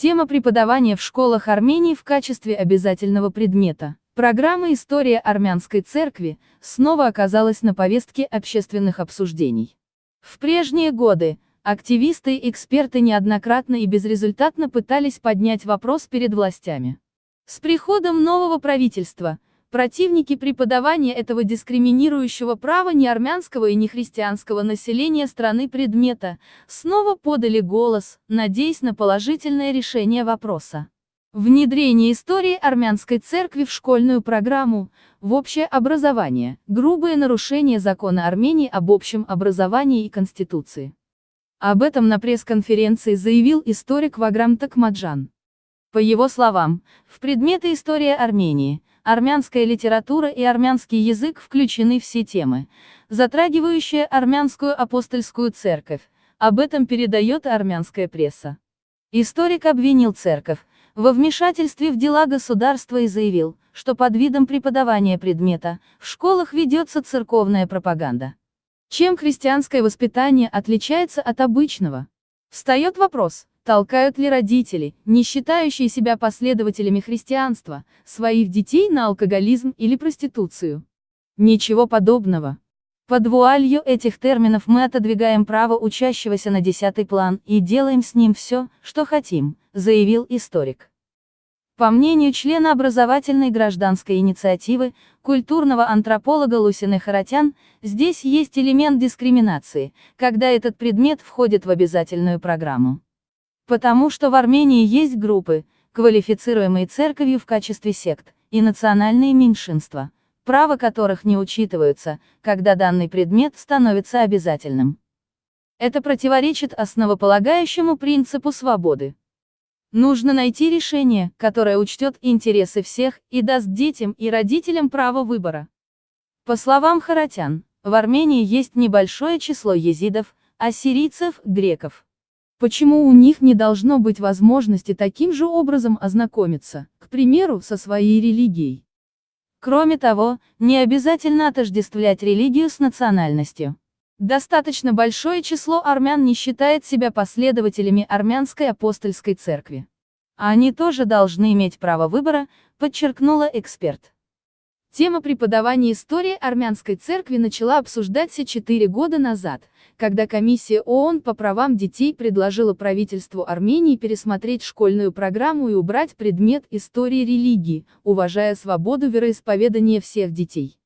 Тема преподавания в школах Армении в качестве обязательного предмета. Программа «История армянской церкви» снова оказалась на повестке общественных обсуждений. В прежние годы, активисты и эксперты неоднократно и безрезультатно пытались поднять вопрос перед властями. С приходом нового правительства, противники преподавания этого дискриминирующего права неармянского и нехристианского населения страны предмета, снова подали голос, надеясь на положительное решение вопроса. Внедрение истории армянской церкви в школьную программу, в общее образование, грубое нарушение закона Армении об общем образовании и Конституции. Об этом на пресс-конференции заявил историк Ваграм Такмаджан. По его словам, в предметы история Армении, армянская литература и армянский язык включены все темы, затрагивающие армянскую апостольскую церковь, об этом передает армянская пресса. Историк обвинил церковь, во вмешательстве в дела государства и заявил, что под видом преподавания предмета, в школах ведется церковная пропаганда. Чем христианское воспитание отличается от обычного? Встает вопрос, толкают ли родители, не считающие себя последователями христианства, своих детей на алкоголизм или проституцию? Ничего подобного. Под вуалью этих терминов мы отодвигаем право учащегося на десятый план и делаем с ним все, что хотим, заявил историк. По мнению члена образовательной гражданской инициативы, культурного антрополога Лусины Харатян, здесь есть элемент дискриминации, когда этот предмет входит в обязательную программу. Потому что в Армении есть группы, квалифицируемые церковью в качестве сект, и национальные меньшинства, права которых не учитываются, когда данный предмет становится обязательным. Это противоречит основополагающему принципу свободы. Нужно найти решение, которое учтет интересы всех и даст детям и родителям право выбора. По словам Харатян, в Армении есть небольшое число езидов, ассирийцев, греков. Почему у них не должно быть возможности таким же образом ознакомиться, к примеру, со своей религией? Кроме того, не обязательно отождествлять религию с национальностью. Достаточно большое число армян не считает себя последователями армянской апостольской церкви. Они тоже должны иметь право выбора, подчеркнула эксперт. Тема преподавания истории армянской церкви начала обсуждаться четыре года назад, когда комиссия ООН по правам детей предложила правительству Армении пересмотреть школьную программу и убрать предмет истории религии, уважая свободу вероисповедания всех детей.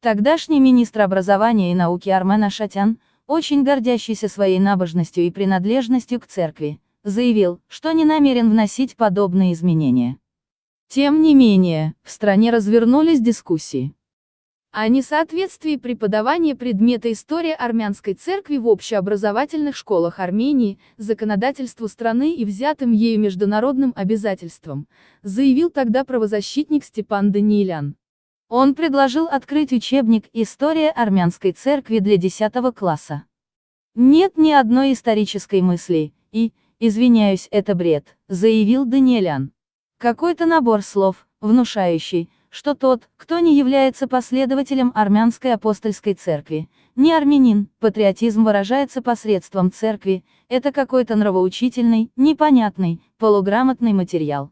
Тогдашний министр образования и науки Армен Ашатян, очень гордящийся своей набожностью и принадлежностью к церкви, заявил, что не намерен вносить подобные изменения. Тем не менее, в стране развернулись дискуссии о несоответствии преподавания предмета история армянской церкви в общеобразовательных школах Армении, законодательству страны и взятым ею международным обязательствам, заявил тогда правозащитник Степан Даниилян. Он предложил открыть учебник «История армянской церкви» для 10 класса. Нет ни одной исторической мысли, и, извиняюсь, это бред, заявил Даниэлян. Какой-то набор слов, внушающий, что тот, кто не является последователем армянской апостольской церкви, не армянин, патриотизм выражается посредством церкви, это какой-то нравоучительный, непонятный, полуграмотный материал.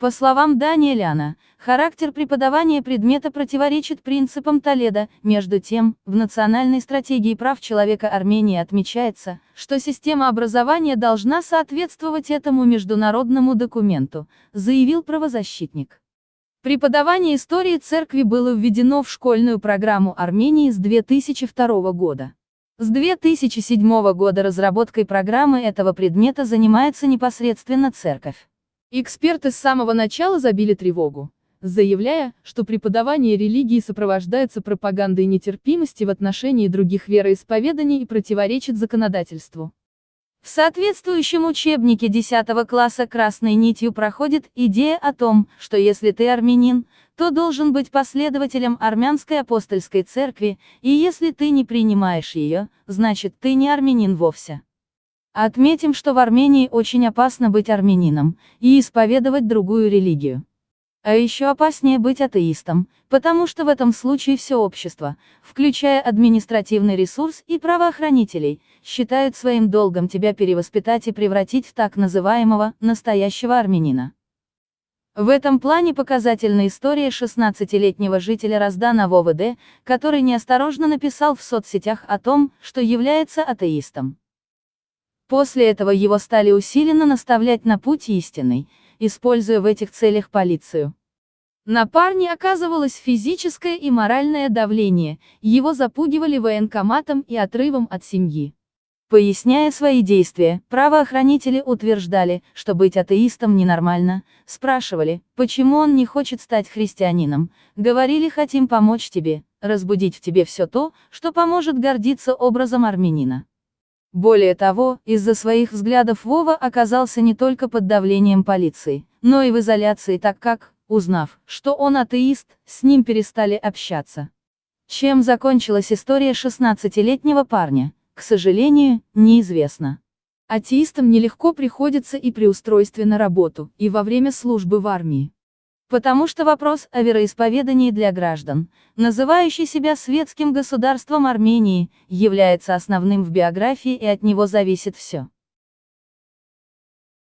По словам Даниэляна, характер преподавания предмета противоречит принципам Толеда, между тем, в национальной стратегии прав человека Армении отмечается, что система образования должна соответствовать этому международному документу, заявил правозащитник. Преподавание истории церкви было введено в школьную программу Армении с 2002 года. С 2007 года разработкой программы этого предмета занимается непосредственно церковь. Эксперты с самого начала забили тревогу, заявляя, что преподавание религии сопровождается пропагандой нетерпимости в отношении других вероисповеданий и противоречит законодательству. В соответствующем учебнике 10 класса красной нитью проходит идея о том, что если ты армянин, то должен быть последователем армянской апостольской церкви, и если ты не принимаешь ее, значит ты не армянин вовсе. Отметим, что в Армении очень опасно быть армянином и исповедовать другую религию. А еще опаснее быть атеистом, потому что в этом случае все общество, включая административный ресурс и правоохранителей, считают своим долгом тебя перевоспитать и превратить в так называемого «настоящего армянина». В этом плане показательна история 16-летнего жителя Раздана в который неосторожно написал в соцсетях о том, что является атеистом. После этого его стали усиленно наставлять на путь истинный, используя в этих целях полицию. На парне оказывалось физическое и моральное давление, его запугивали военкоматом и отрывом от семьи. Поясняя свои действия, правоохранители утверждали, что быть атеистом ненормально, спрашивали, почему он не хочет стать христианином, говорили хотим помочь тебе, разбудить в тебе все то, что поможет гордиться образом армянина. Более того, из-за своих взглядов Вова оказался не только под давлением полиции, но и в изоляции так как, узнав, что он атеист, с ним перестали общаться. Чем закончилась история 16-летнего парня? к сожалению, неизвестно. Атеистам нелегко приходится и при устройстве на работу, и во время службы в армии. Потому что вопрос о вероисповедании для граждан, называющий себя светским государством Армении, является основным в биографии и от него зависит все.